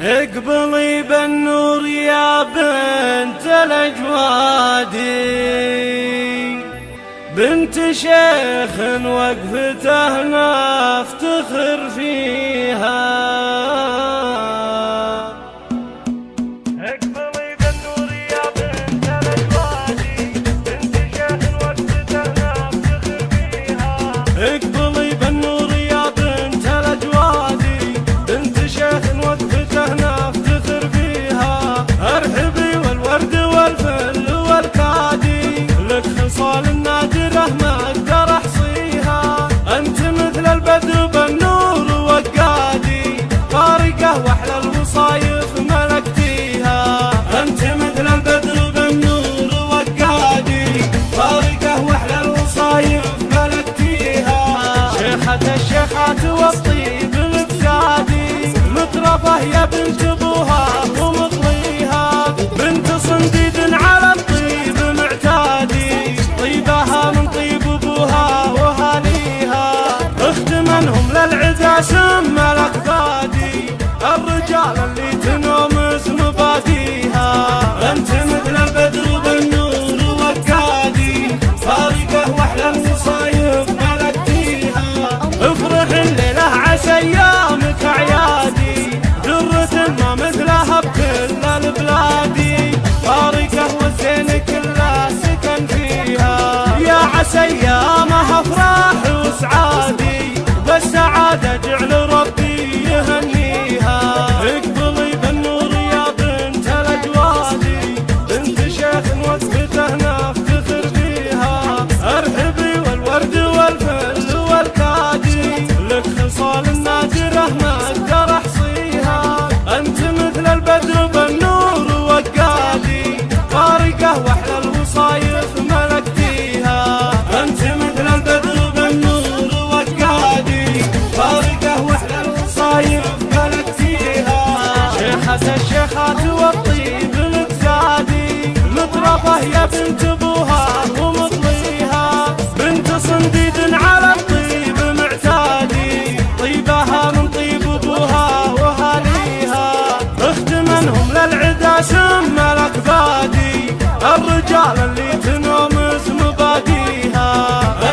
اقبلي بالنور يا بنت الأجوادي. بنت شيخ وقفته نفتخر فيها الشيخات والطيب الفسادي مطرفه يا بنت يا عسى ايامها افراح وسعادي بالسعادة جعل بنت ابوها ومطليها. بنت صنديد على الطيب معتادي. طيبها من طيب أبوها وهاليها. اخت منهم للعدا سم الأكبادي. الرجال اللي تنومس مباديها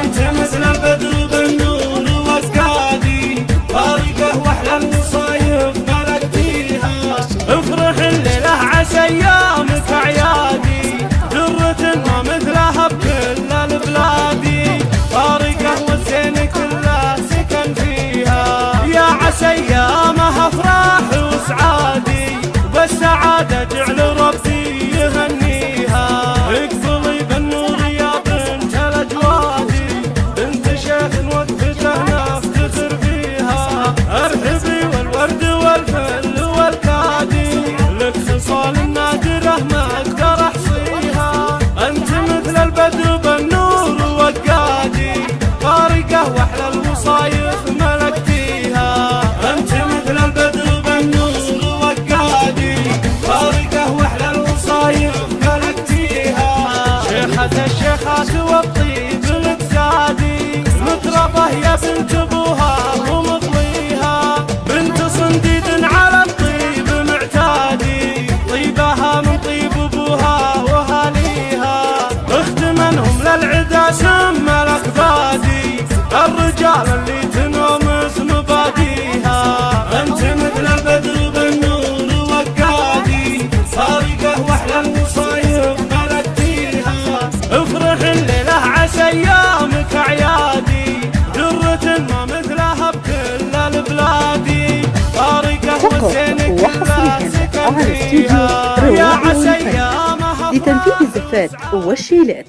أنت مثل البدر بالنور واسقادي فارقه وأحلى المصايب مثلها بكل البلادي فارقة والزين كله سكن فيها. يا عسى ايامها وأحلى الوصايف الرجال اللي تنومس مباديها أنت مثل البدر بالنور وقادي فارقه وأحلى المصايب ملكتيها افرح الليلة عسى أيامك اعيادي درة ما مثلها بكل البلادي فارقه والزين كلها سكن فيها يا عسى أيامها لتنفيذ الزفات والشيلات.